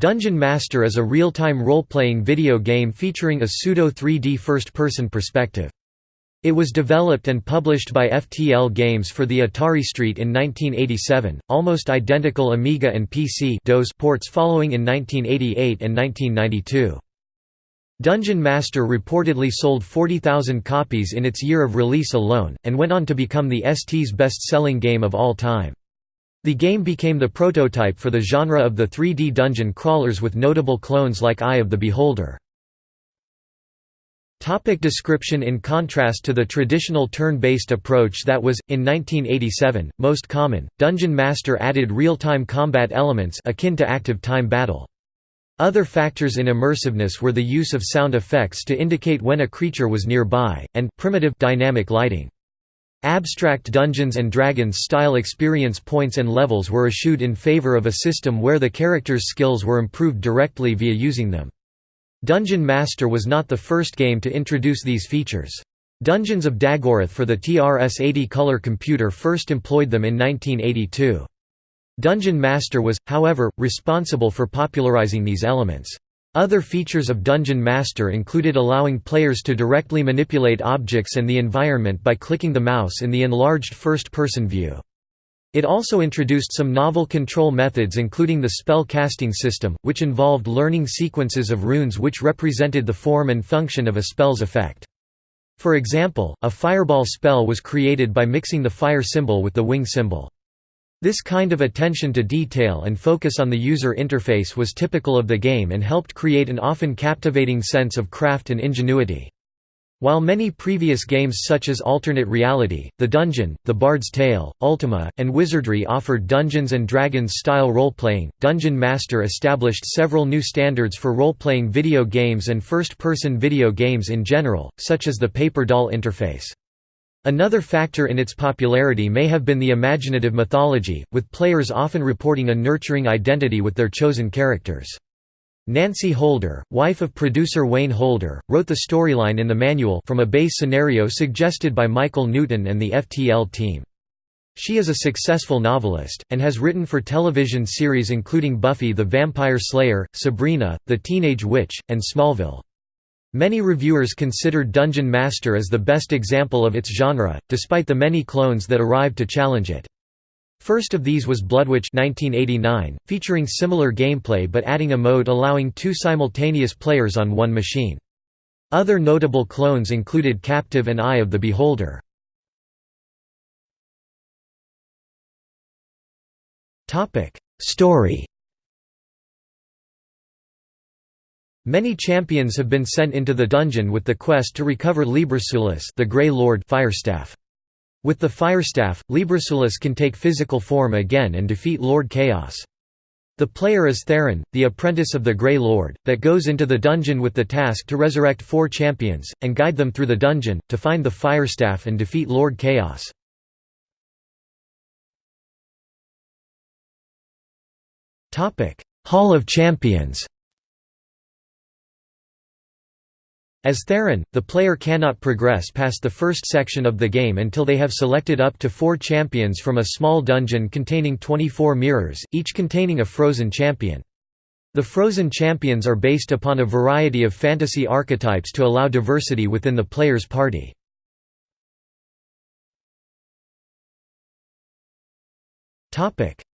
Dungeon Master is a real-time role-playing video game featuring a pseudo-3D first-person perspective. It was developed and published by FTL Games for the Atari ST in 1987, almost identical Amiga and PC DOS ports following in 1988 and 1992. Dungeon Master reportedly sold 40,000 copies in its year of release alone, and went on to become the ST's best-selling game of all time. The game became the prototype for the genre of the 3D dungeon crawlers with notable clones like Eye of the Beholder. Topic description In contrast to the traditional turn-based approach that was, in 1987, most common, Dungeon Master added real-time combat elements akin to active time battle. Other factors in immersiveness were the use of sound effects to indicate when a creature was nearby, and primitive dynamic lighting. Abstract Dungeons & Dragons style experience points and levels were eschewed in favor of a system where the character's skills were improved directly via using them. Dungeon Master was not the first game to introduce these features. Dungeons of Daggorath for the TRS-80 color computer first employed them in 1982. Dungeon Master was, however, responsible for popularizing these elements. Other features of Dungeon Master included allowing players to directly manipulate objects and the environment by clicking the mouse in the enlarged first-person view. It also introduced some novel control methods including the spell casting system, which involved learning sequences of runes which represented the form and function of a spell's effect. For example, a fireball spell was created by mixing the fire symbol with the wing symbol. This kind of attention to detail and focus on the user interface was typical of the game and helped create an often captivating sense of craft and ingenuity. While many previous games such as Alternate Reality, The Dungeon, The Bard's Tale, Ultima, and Wizardry offered Dungeons & Dragons-style role-playing, Dungeon Master established several new standards for role-playing video games and first-person video games in general, such as the paper doll interface. Another factor in its popularity may have been the imaginative mythology, with players often reporting a nurturing identity with their chosen characters. Nancy Holder, wife of producer Wayne Holder, wrote the storyline in the manual from a base scenario suggested by Michael Newton and the FTL team. She is a successful novelist, and has written for television series including Buffy the Vampire Slayer, Sabrina, The Teenage Witch, and Smallville. Many reviewers considered Dungeon Master as the best example of its genre, despite the many clones that arrived to challenge it. First of these was Bloodwych 1989, featuring similar gameplay but adding a mode allowing two simultaneous players on one machine. Other notable clones included Captive and Eye of the Beholder. Story Many champions have been sent into the dungeon with the quest to recover Librasulus the Grey Lord Firestaff. With the Firestaff, Librasulus can take physical form again and defeat Lord Chaos. The player is Theron, the apprentice of the Grey Lord, that goes into the dungeon with the task to resurrect four champions, and guide them through the dungeon, to find the Firestaff and defeat Lord Chaos. Hall of Champions As Theron, the player cannot progress past the first section of the game until they have selected up to four champions from a small dungeon containing 24 mirrors, each containing a frozen champion. The frozen champions are based upon a variety of fantasy archetypes to allow diversity within the player's party.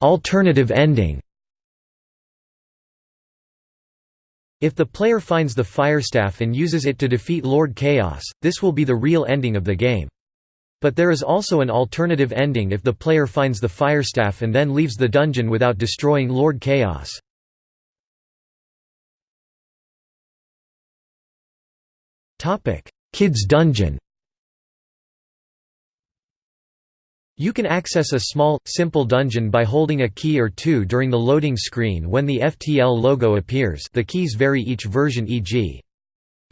Alternative ending If the player finds the Firestaff and uses it to defeat Lord Chaos, this will be the real ending of the game. But there is also an alternative ending if the player finds the Firestaff and then leaves the dungeon without destroying Lord Chaos. Kids Dungeon You can access a small, simple dungeon by holding a key or two during the loading screen when the FTL logo appears the keys vary each version e.g.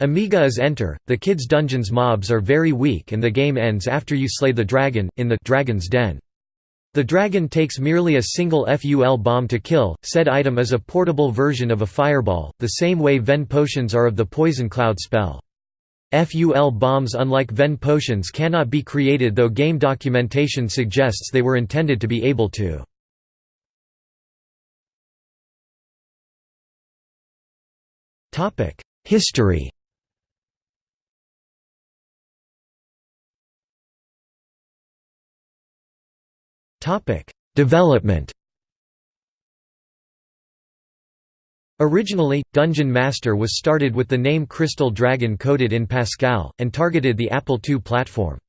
Amiga is Enter. The Kids Dungeons mobs are very weak and the game ends after you slay the dragon, in the Dragon's Den. The dragon takes merely a single FUL bomb to kill, said item is a portable version of a fireball, the same way Ven potions are of the Poison Cloud spell. FUL bombs unlike Ven potions cannot be created though game documentation suggests they were intended to be able to. History Development Originally, Dungeon Master was started with the name Crystal Dragon coded in Pascal, and targeted the Apple II platform.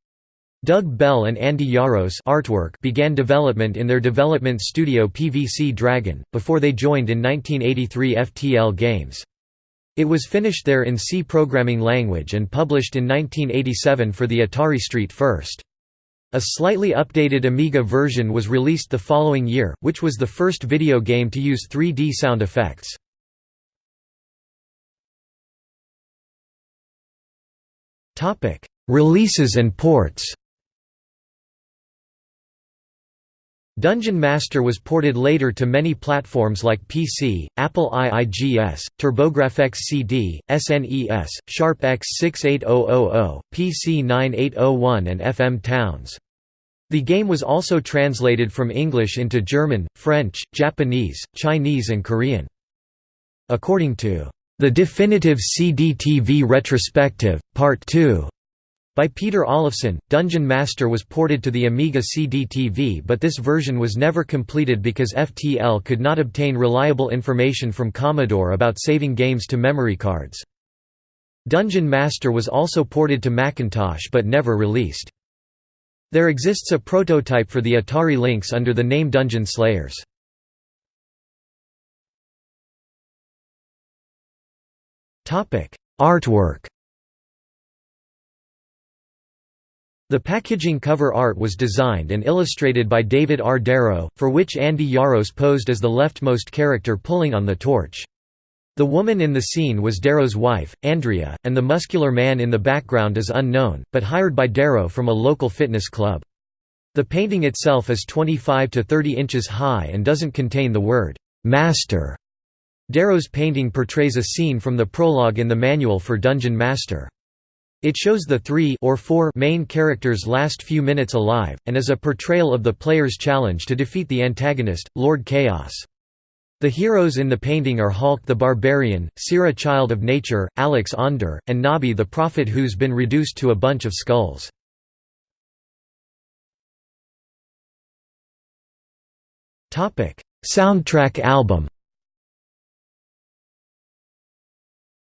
Doug Bell and Andy Jaros artwork began development in their development studio PVC Dragon, before they joined in 1983 FTL Games. It was finished there in C programming language and published in 1987 for the Atari ST first. A slightly updated Amiga version was released the following year, which was the first video game to use 3D sound effects. Releases and ports Dungeon Master was ported later to many platforms like PC, Apple IIGS, TurboGrafx CD, SNES, Sharp X68000, PC 9801 and FM Towns. The game was also translated from English into German, French, Japanese, Chinese and Korean. According to The Definitive CD-TV Retrospective, Part 2, by Peter Olofsson, Dungeon Master was ported to the Amiga CD-TV but this version was never completed because FTL could not obtain reliable information from Commodore about saving games to memory cards. Dungeon Master was also ported to Macintosh but never released. There exists a prototype for the Atari Lynx under the name Dungeon Slayers. Artwork The packaging cover art was designed and illustrated by David R. Darrow, for which Andy Jaros posed as the leftmost character pulling on the torch. The woman in the scene was Darrow's wife, Andrea, and the muscular man in the background is unknown, but hired by Darrow from a local fitness club. The painting itself is 25 to 30 inches high and doesn't contain the word, "'Master'". Darrow's painting portrays a scene from the prologue in the manual for Dungeon Master. It shows the three or four main characters' last few minutes alive, and is a portrayal of the player's challenge to defeat the antagonist, Lord Chaos. The heroes in the painting are Hulk the Barbarian, Syra Child of Nature, Alex Ander, and Nobby the Prophet who's been reduced to a bunch of skulls. Soundtrack album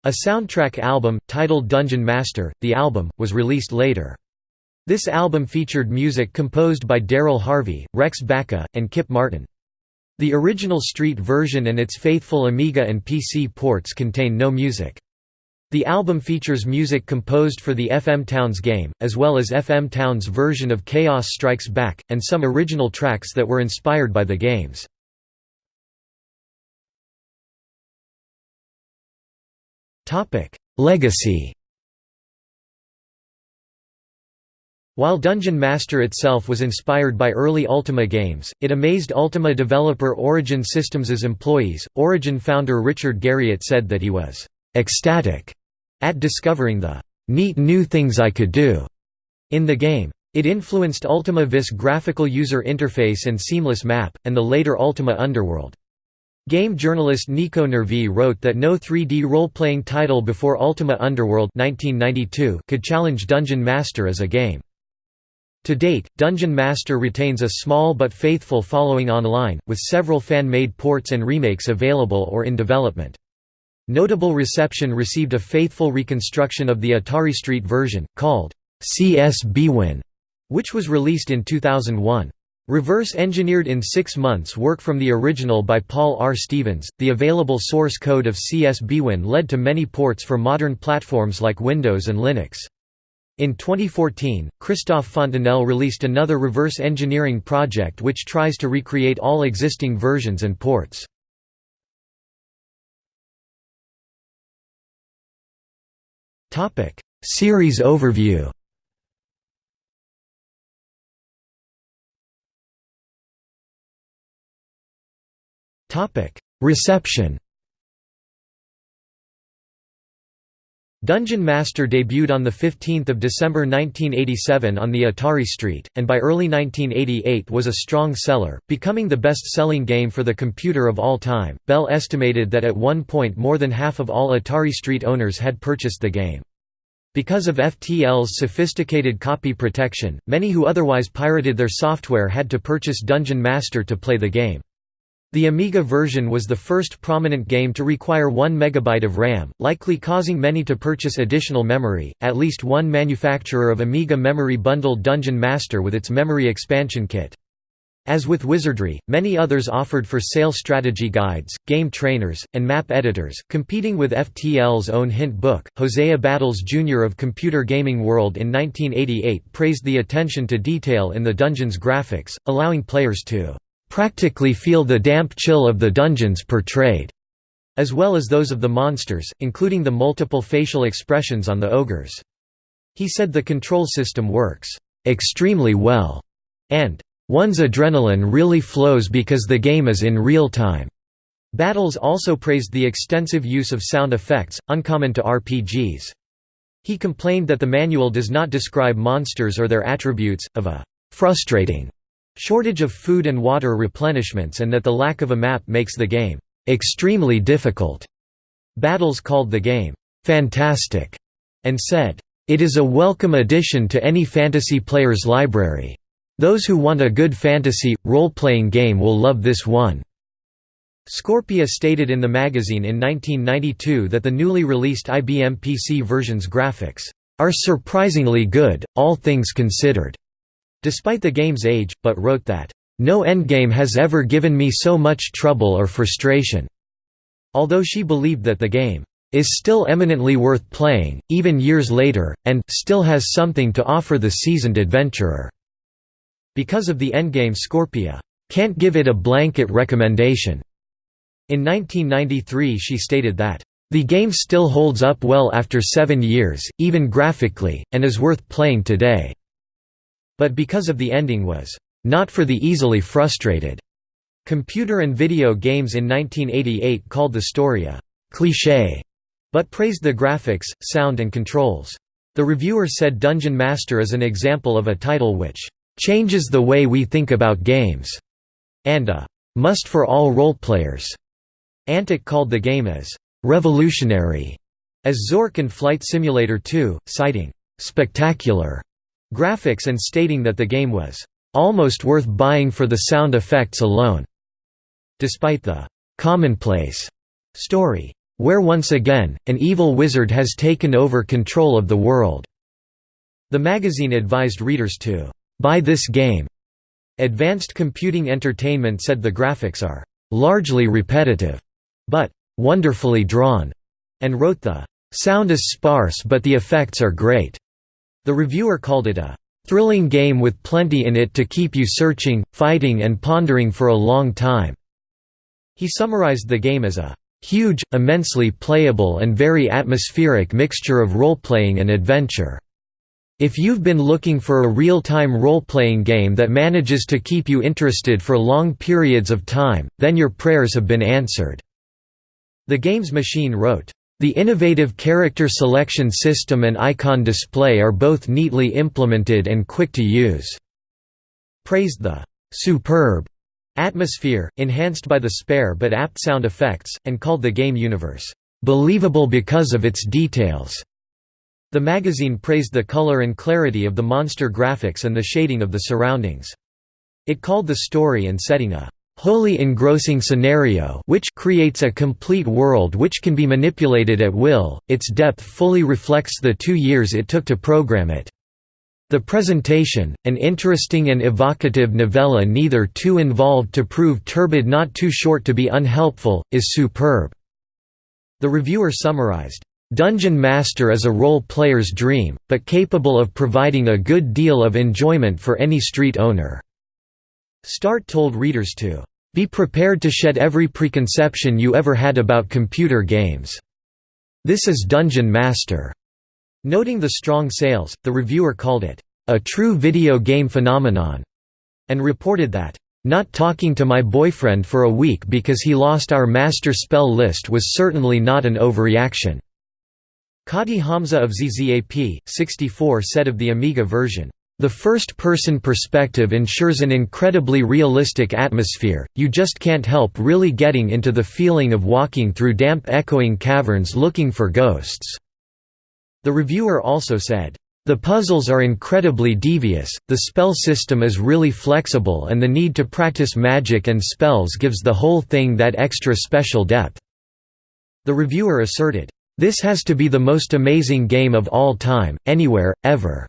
A soundtrack album, titled Dungeon Master, the album, was released later. This album featured music composed by Daryl Harvey, Rex Bacca, and Kip Martin. The original Street version and its faithful Amiga and PC ports contain no music. The album features music composed for the FM Towns game, as well as FM Towns' version of Chaos Strikes Back, and some original tracks that were inspired by the games. Legacy While Dungeon Master itself was inspired by early Ultima games, it amazed Ultima developer Origin Systems' employees. Origin founder Richard Garriott said that he was ecstatic at discovering the neat new things I could do in the game. It influenced Ultima Vis graphical user interface and seamless map, and the later Ultima Underworld. Game journalist Nico Nervi wrote that no 3D role-playing title before Ultima Underworld 1992 could challenge Dungeon Master as a game. To date, Dungeon Master retains a small but faithful following online, with several fan-made ports and remakes available or in development. Notable reception received a faithful reconstruction of the Atari Street version, called CSBwin, which was released in 2001. Reverse engineered in six months work from the original by Paul R. Stevens, the available source code of CSBwin led to many ports for modern platforms like Windows and Linux. In 2014, Christophe Fontanel released another reverse engineering project which tries to recreate all existing versions and ports. Series overview Reception Dungeon Master debuted on 15 December 1987 on the Atari Street, and by early 1988 was a strong seller, becoming the best-selling game for the computer of all time. Bell estimated that at one point more than half of all Atari Street owners had purchased the game. Because of FTL's sophisticated copy protection, many who otherwise pirated their software had to purchase Dungeon Master to play the game. The Amiga version was the first prominent game to require 1 MB of RAM, likely causing many to purchase additional memory. At least one manufacturer of Amiga memory bundled Dungeon Master with its memory expansion kit. As with Wizardry, many others offered for sale strategy guides, game trainers, and map editors, competing with FTL's own hint book. Hosea Battles Jr. of Computer Gaming World in 1988 praised the attention to detail in the dungeon's graphics, allowing players to practically feel the damp chill of the dungeons portrayed, as well as those of the monsters, including the multiple facial expressions on the ogres. He said the control system works extremely well, and one's adrenaline really flows because the game is in real time. Battles also praised the extensive use of sound effects, uncommon to RPGs. He complained that the manual does not describe monsters or their attributes, of a frustrating shortage of food and water replenishments and that the lack of a map makes the game extremely difficult. Battles called the game fantastic and said, It is a welcome addition to any fantasy player's library. Those who want a good fantasy, role-playing game will love this one." Scorpia stated in the magazine in 1992 that the newly released IBM PC version's graphics, "...are surprisingly good, all things considered." Despite the game's age, but wrote that, "...no endgame has ever given me so much trouble or frustration." Although she believed that the game is still eminently worth playing, even years later, and still has something to offer the seasoned adventurer." Because of the endgame Scorpia, "...can't give it a blanket recommendation." In 1993 she stated that, "...the game still holds up well after seven years, even graphically, and is worth playing today." But because of the ending was not for the easily frustrated. Computer and Video Games in 1988 called the story a cliché, but praised the graphics, sound and controls. The reviewer said Dungeon Master is an example of a title which changes the way we think about games, and a must for all role-players. Antic called the game as revolutionary, as Zork and Flight Simulator 2, citing spectacular graphics and stating that the game was almost worth buying for the sound effects alone. Despite the commonplace story, where once again, an evil wizard has taken over control of the world. The magazine advised readers to buy this game. Advanced Computing Entertainment said the graphics are largely repetitive, but wonderfully drawn, and wrote the sound is sparse but the effects are great. The reviewer called it a thrilling game with plenty in it to keep you searching, fighting and pondering for a long time." He summarized the game as a "...huge, immensely playable and very atmospheric mixture of role-playing and adventure." If you've been looking for a real-time role-playing game that manages to keep you interested for long periods of time, then your prayers have been answered." The Games Machine wrote, the innovative character selection system and icon display are both neatly implemented and quick to use." Praised the «superb» atmosphere, enhanced by the spare but apt sound effects, and called the game universe «believable because of its details». The magazine praised the color and clarity of the monster graphics and the shading of the surroundings. It called the story and setting a wholly engrossing scenario which creates a complete world which can be manipulated at will, its depth fully reflects the two years it took to program it. The presentation, an interesting and evocative novella neither too involved to prove turbid not too short to be unhelpful, is superb." The reviewer summarized, "...Dungeon Master is a role-player's dream, but capable of providing a good deal of enjoyment for any street owner." Start told readers to be prepared to shed every preconception you ever had about computer games. This is Dungeon Master. Noting the strong sales, the reviewer called it, a true video game phenomenon, and reported that, not talking to my boyfriend for a week because he lost our master spell list was certainly not an overreaction. Kati Hamza of ZZAP, 64 said of the Amiga version, "...the first-person perspective ensures an incredibly realistic atmosphere, you just can't help really getting into the feeling of walking through damp echoing caverns looking for ghosts." The reviewer also said, the puzzles are incredibly devious, the spell system is really flexible and the need to practice magic and spells gives the whole thing that extra special depth." The reviewer asserted, "...this has to be the most amazing game of all time, anywhere, ever."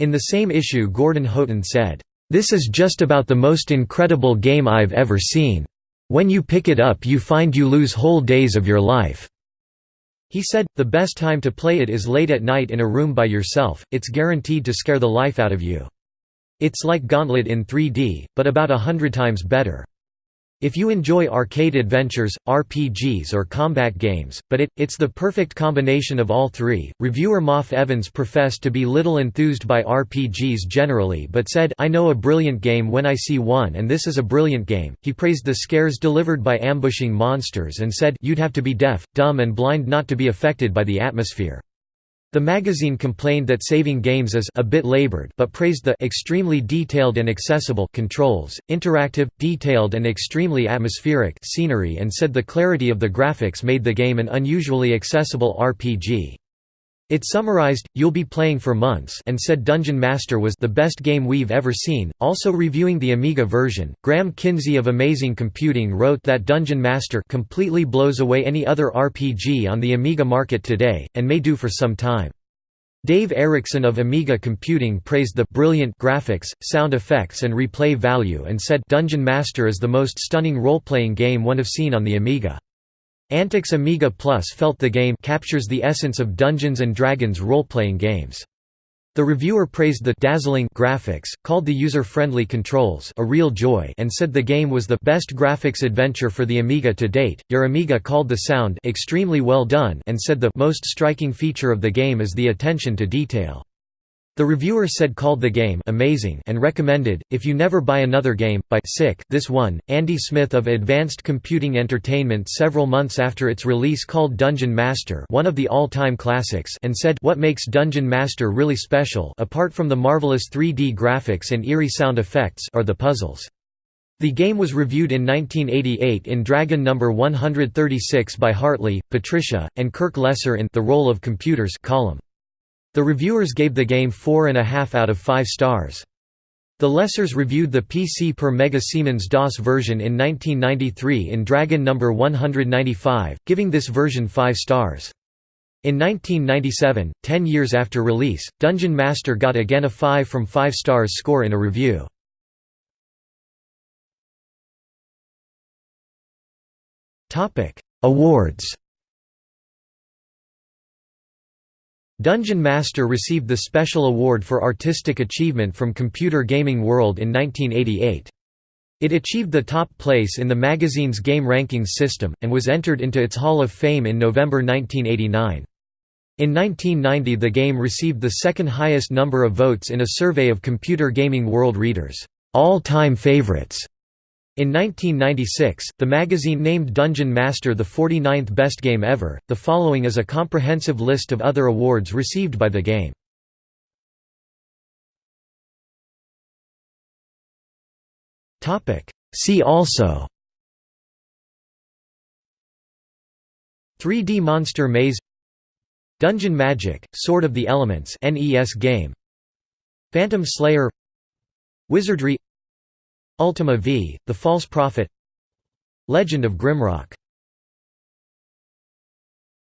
In the same issue Gordon Houghton said, "...this is just about the most incredible game I've ever seen. When you pick it up you find you lose whole days of your life." He said, the best time to play it is late at night in a room by yourself, it's guaranteed to scare the life out of you. It's like Gauntlet in 3D, but about a hundred times better. If you enjoy arcade adventures, RPGs or combat games, but it, it's the perfect combination of all three. Reviewer Maff Evans professed to be little enthused by RPGs generally but said, I know a brilliant game when I see one and this is a brilliant game. He praised the scares delivered by ambushing monsters and said, you'd have to be deaf, dumb and blind not to be affected by the atmosphere. The magazine complained that saving games is a bit labored but praised the extremely detailed and accessible controls, interactive, detailed and extremely atmospheric scenery and said the clarity of the graphics made the game an unusually accessible RPG. It summarized, You'll be playing for months and said Dungeon Master was the best game we've ever seen. Also reviewing the Amiga version, Graham Kinsey of Amazing Computing wrote that Dungeon Master completely blows away any other RPG on the Amiga market today, and may do for some time. Dave Erickson of Amiga Computing praised the brilliant graphics, sound effects and replay value and said Dungeon Master is the most stunning role-playing game one have seen on the Amiga. Antix Amiga Plus felt the game captures the essence of Dungeons & Dragons role-playing games. The reviewer praised the dazzling graphics, called the user-friendly controls a real joy and said the game was the best graphics adventure for the Amiga to date. Your Amiga called the sound extremely well done and said the most striking feature of the game is the attention to detail. The reviewer said called the game amazing and recommended, if you never buy another game, buy Sick this one. Andy Smith of Advanced Computing Entertainment several months after its release called Dungeon Master one of the all-time classics and said what makes Dungeon Master really special apart from the marvelous 3D graphics and eerie sound effects are the puzzles. The game was reviewed in 1988 in Dragon No. 136 by Hartley, Patricia, and Kirk Lesser in The Role of Computers column. The reviewers gave the game 4.5 out of 5 stars. The Lessers reviewed the PC per Mega Siemens DOS version in 1993 in Dragon No. 195, giving this version 5 stars. In 1997, ten years after release, Dungeon Master got again a 5 from 5 stars score in a review. Awards Dungeon Master received the Special Award for Artistic Achievement from Computer Gaming World in 1988. It achieved the top place in the magazine's game rankings system, and was entered into its Hall of Fame in November 1989. In 1990 the game received the second highest number of votes in a survey of Computer Gaming World readers' all-time favorites. In 1996, the magazine named Dungeon Master the 49th best game ever. The following is a comprehensive list of other awards received by the game. Topic: See also 3D Monster Maze Dungeon Magic, Sword of the Elements NES game Phantom Slayer Wizardry Ultima V, The False Prophet Legend of Grimrock